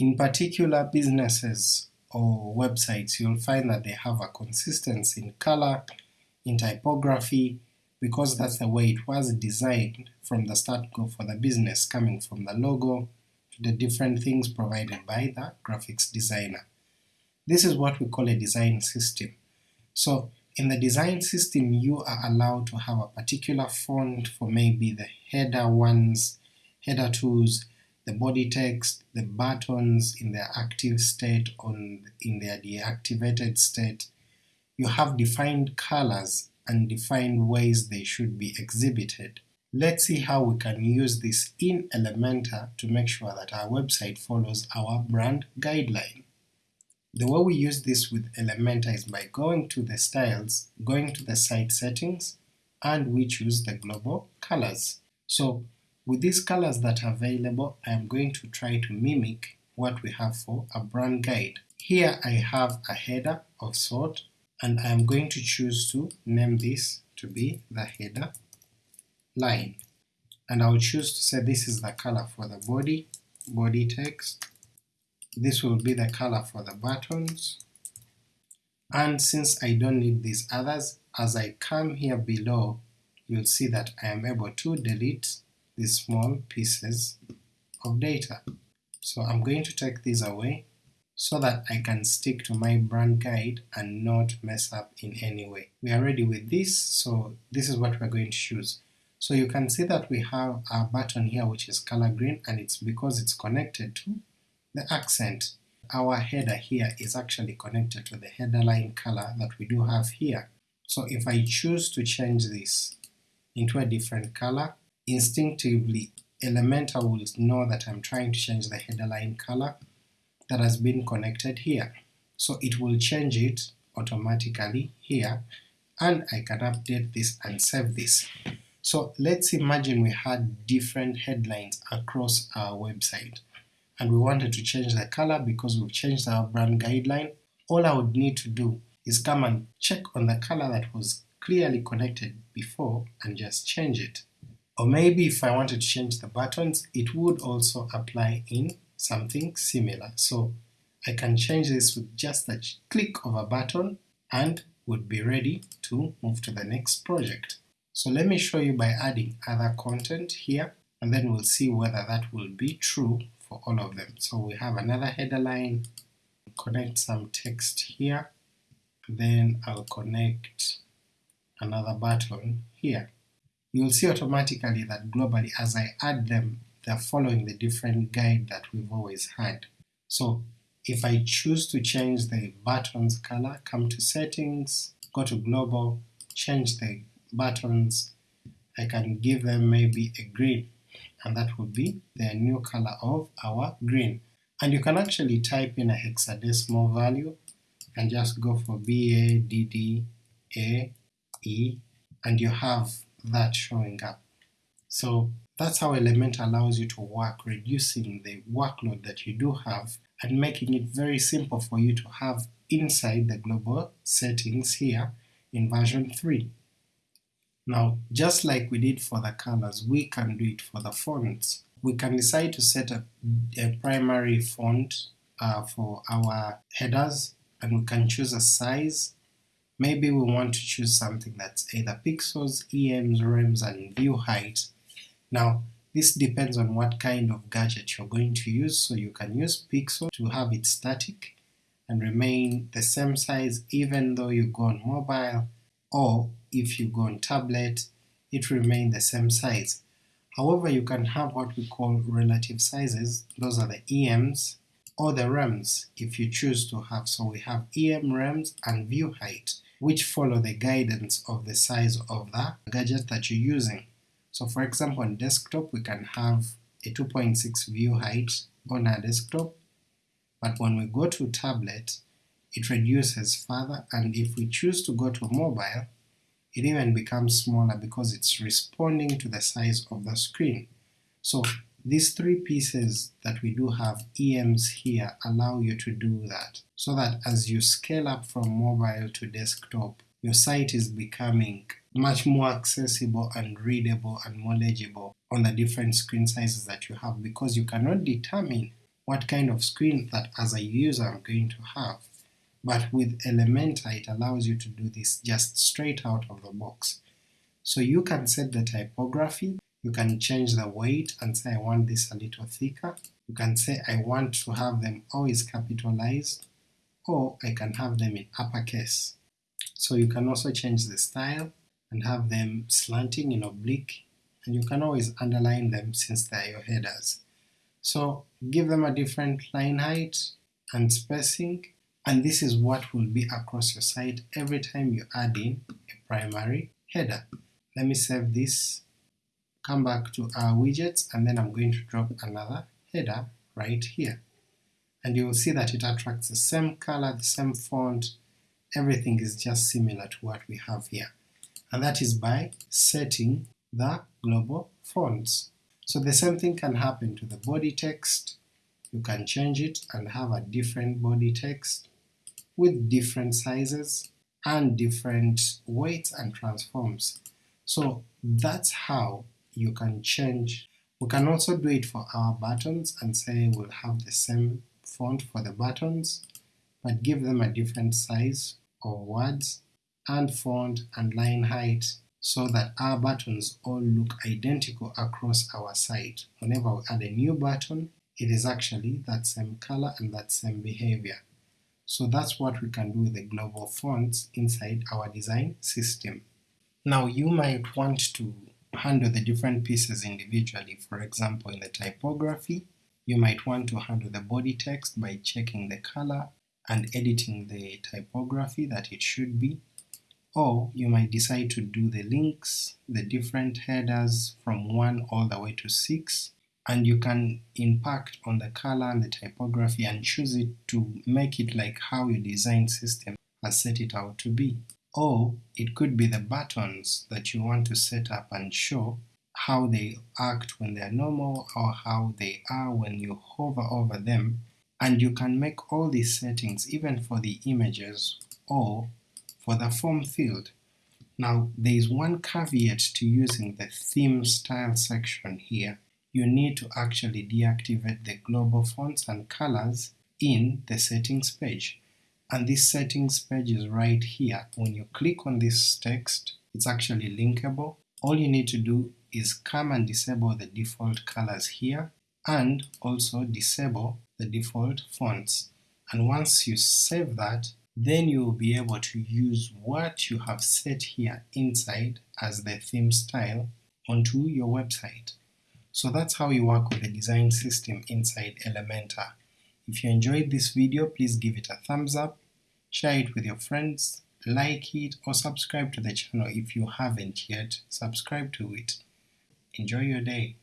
In particular businesses or websites, you'll find that they have a consistency in color, in typography, because that's the way it was designed from the start go for the business, coming from the logo to the different things provided by the graphics designer. This is what we call a design system. So in the design system you are allowed to have a particular font for maybe the header ones, header twos, the body text, the buttons in their active state or in their deactivated state. You have defined colors and defined ways they should be exhibited. Let's see how we can use this in Elementor to make sure that our website follows our brand guideline. The way we use this with Elementor is by going to the styles, going to the site settings, and we choose the global colors. So with these colors that are available, I am going to try to mimic what we have for a brand guide. Here I have a header of sort, and I am going to choose to name this to be the header line. And I'll choose to say this is the color for the body, body text, this will be the color for the buttons, and since I don't need these others, as I come here below, you'll see that I am able to delete these small pieces of data. So I'm going to take these away so that I can stick to my brand guide and not mess up in any way. We are ready with this, so this is what we're going to choose. So you can see that we have a button here which is color green and it's because it's connected to the accent. Our header here is actually connected to the header line color that we do have here. So if I choose to change this into a different color, instinctively Elementor will know that I'm trying to change the header line color that has been connected here. So it will change it automatically here, and I can update this and save this. So let's imagine we had different headlines across our website, and we wanted to change the color because we've changed our brand guideline. All I would need to do is come and check on the color that was clearly connected before and just change it. Or maybe if I wanted to change the buttons, it would also apply in something similar. So I can change this with just a click of a button and would be ready to move to the next project. So let me show you by adding other content here, and then we'll see whether that will be true for all of them. So we have another header line, connect some text here, then I'll connect another button here you'll see automatically that globally as I add them, they're following the different guide that we've always had. So if I choose to change the buttons color, come to settings, go to global, change the buttons, I can give them maybe a green, and that would be the new color of our green. And you can actually type in a hexadecimal value and just go for B A D D A E, and you have that showing up. So that's how Elementor allows you to work, reducing the workload that you do have and making it very simple for you to have inside the global settings here in version 3. Now just like we did for the colors, we can do it for the fonts. We can decide to set a, a primary font uh, for our headers and we can choose a size Maybe we want to choose something that's either pixels, EMs, rems, and view height. Now this depends on what kind of gadget you're going to use, so you can use pixel to have it static and remain the same size even though you go on mobile, or if you go on tablet, it remain the same size. However, you can have what we call relative sizes, those are the EMs, or the rems if you choose to have, so we have EM, rems, and view height which follow the guidance of the size of the gadget that you're using. So for example on desktop we can have a 2.6 view height on our desktop, but when we go to tablet it reduces further and if we choose to go to mobile it even becomes smaller because it's responding to the size of the screen. So these three pieces that we do have EMs here allow you to do that, so that as you scale up from mobile to desktop, your site is becoming much more accessible and readable and more legible on the different screen sizes that you have because you cannot determine what kind of screen that as a user I'm going to have. But with Elementor it allows you to do this just straight out of the box. So you can set the typography, you can change the weight and say I want this a little thicker, you can say I want to have them always capitalized, or I can have them in uppercase. So you can also change the style and have them slanting in oblique, and you can always underline them since they are your headers. So give them a different line height and spacing, and this is what will be across your site every time you add in a primary header. Let me save this, come back to our widgets, and then I'm going to drop another header right here. And you will see that it attracts the same color, the same font, everything is just similar to what we have here. And that is by setting the global fonts. So the same thing can happen to the body text, you can change it and have a different body text with different sizes and different weights and transforms. So that's how you can change. We can also do it for our buttons and say we'll have the same font for the buttons, but give them a different size or words and font and line height so that our buttons all look identical across our site. Whenever we add a new button, it is actually that same color and that same behavior. So that's what we can do with the global fonts inside our design system. Now you might want to handle the different pieces individually. For example, in the typography, you might want to handle the body text by checking the color and editing the typography that it should be, or you might decide to do the links, the different headers from 1 all the way to 6, and you can impact on the color and the typography and choose it to make it like how your design system has set it out to be. Or it could be the buttons that you want to set up and show how they act when they are normal or how they are when you hover over them and you can make all these settings even for the images or for the form field. Now there is one caveat to using the theme style section here. You need to actually deactivate the global fonts and colors in the settings page. And this settings page is right here. When you click on this text, it's actually linkable. All you need to do is come and disable the default colors here and also disable the default fonts. And once you save that, then you will be able to use what you have set here inside as the theme style onto your website. So that's how you work with the design system inside Elementor. If you enjoyed this video, please give it a thumbs up, share it with your friends, like it, or subscribe to the channel if you haven't yet subscribed to it. Enjoy your day.